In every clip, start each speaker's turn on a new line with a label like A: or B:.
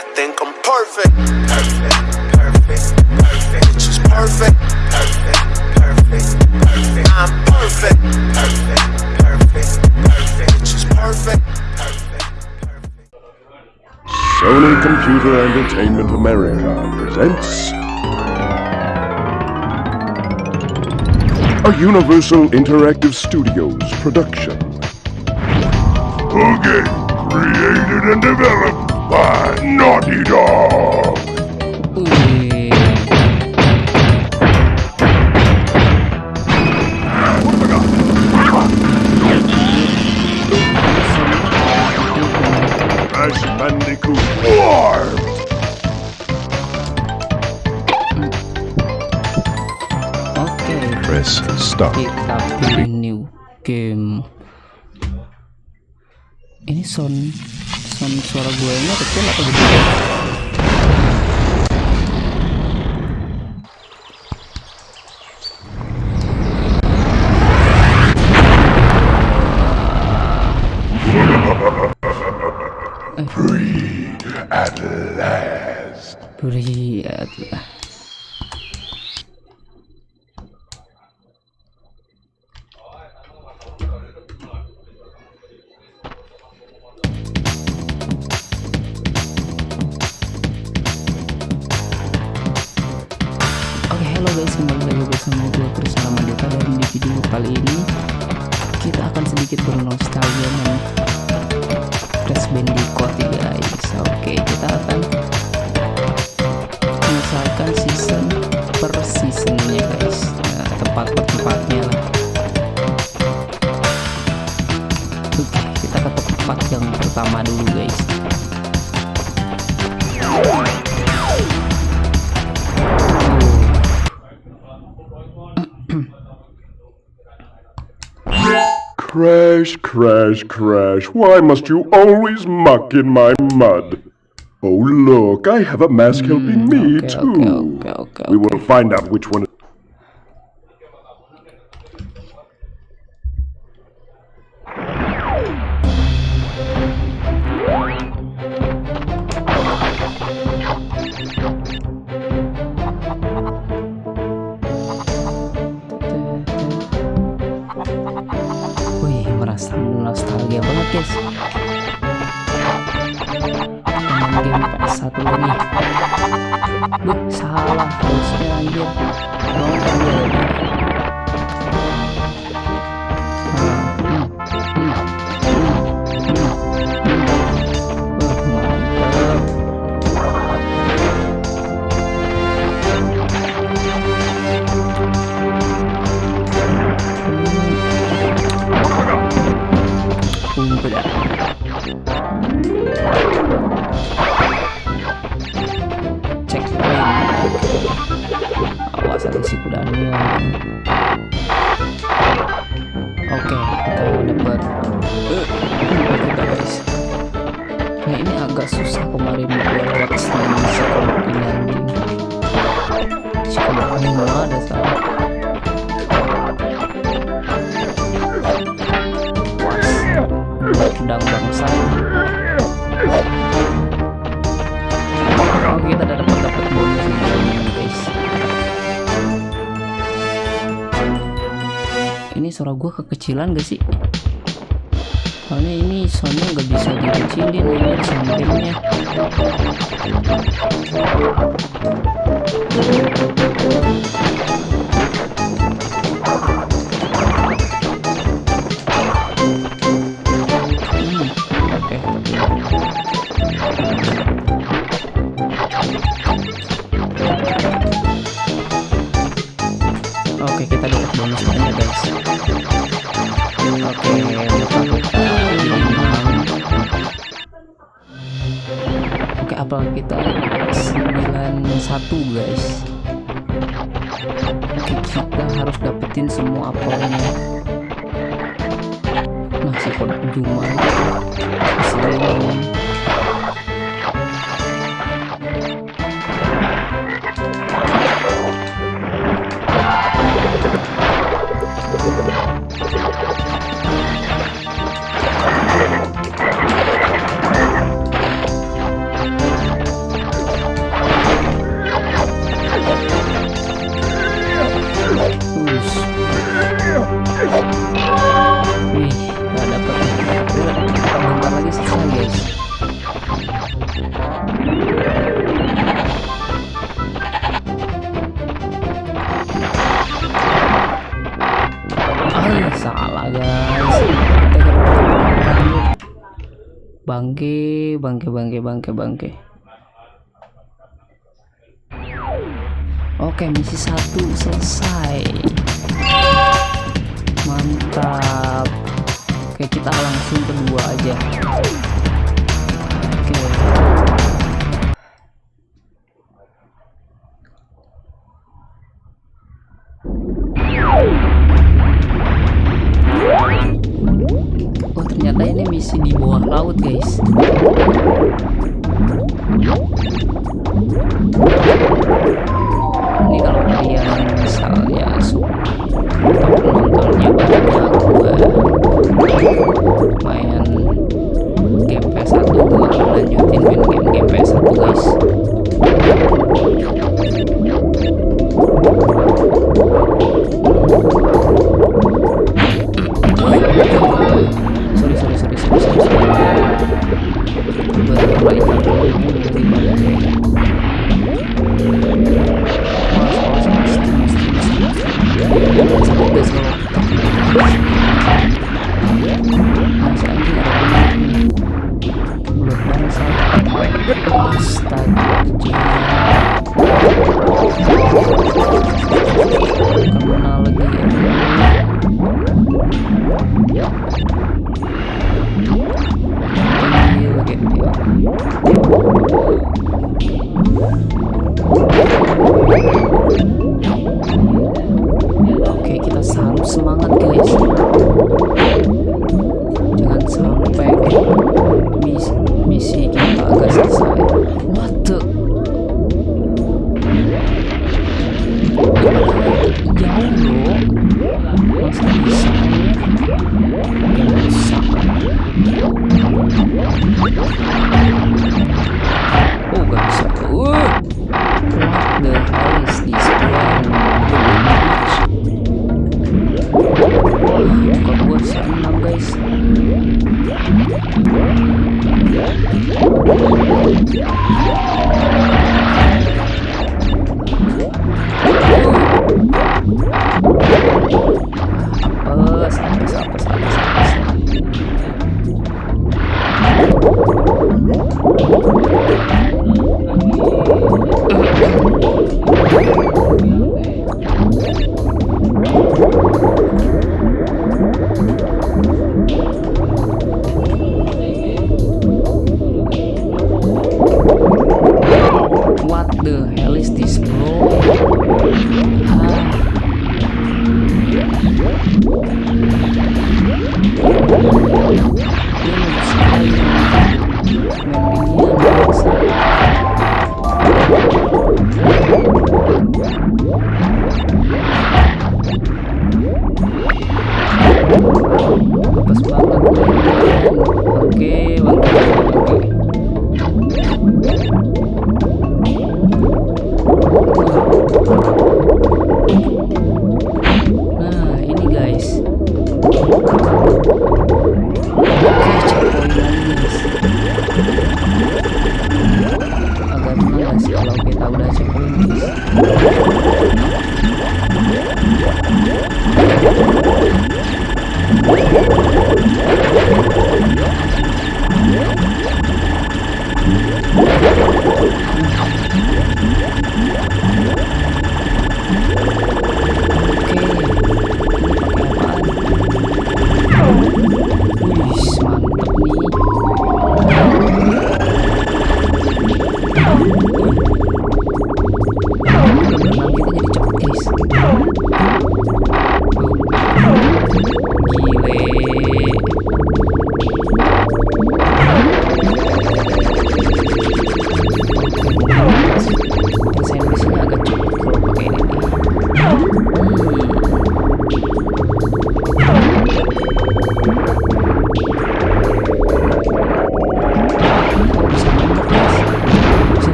A: I think I'm perfect. Perfect, perfect, perfect. It's just perfect. Perfect, perfect, perfect. I'm perfect. Perfect, perfect, perfect. It's just perfect. Perfect, perfect.
B: Sony Computer Entertainment America presents a Universal Interactive Studios production. A game created and developed by
C: guys, kembali lagi bersama gue Krisna Mandeka dan di video kali ini kita akan sedikit bernostalgia dengan Crash Bandicoot guys. Oke, kita akan misalkan season per seasonnya guys. Nah, tempat per tempatnya lah. Oke kita ke tempat yang pertama dulu guys
B: Crash, crash, crash. Why must you always muck in my mud? Oh, look, I have a mask hmm, helping me,
C: okay,
B: too.
C: okay, okay, okay,
B: We will find out which one.
C: Nostalgia banget guys. Game PS1 ini. Duh, salah harusnya anjir. Mau anjir suara gua kekecilan gak sih? Soalnya ini soundnya nggak bisa dikecilin ini sampingnya 91 guys bangke bangke bangke bangke bangke. Oke misi satu selesai. Mantap. Oke kita langsung kedua aja.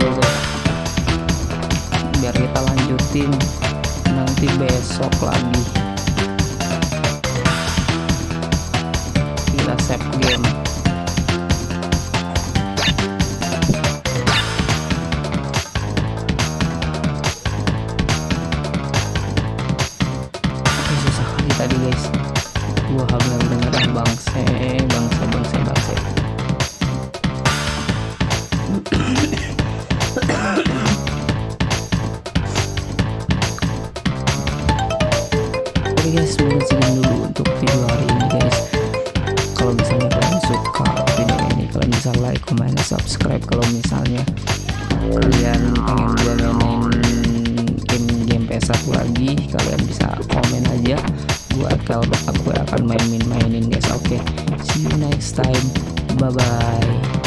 C: Dulu. Biar kita lanjutin nanti besok lagi. Kita save game. Guys mungkin segitu dulu untuk video hari ini guys. Kalau misalnya kalian suka video ini Kalian bisa like, comment, subscribe Kalau misalnya kalian pengen gua mainin game-game PS1 lagi kalian bisa komen aja gua akan aku akan mainin mainin guys. Oke see you next time. Bye bye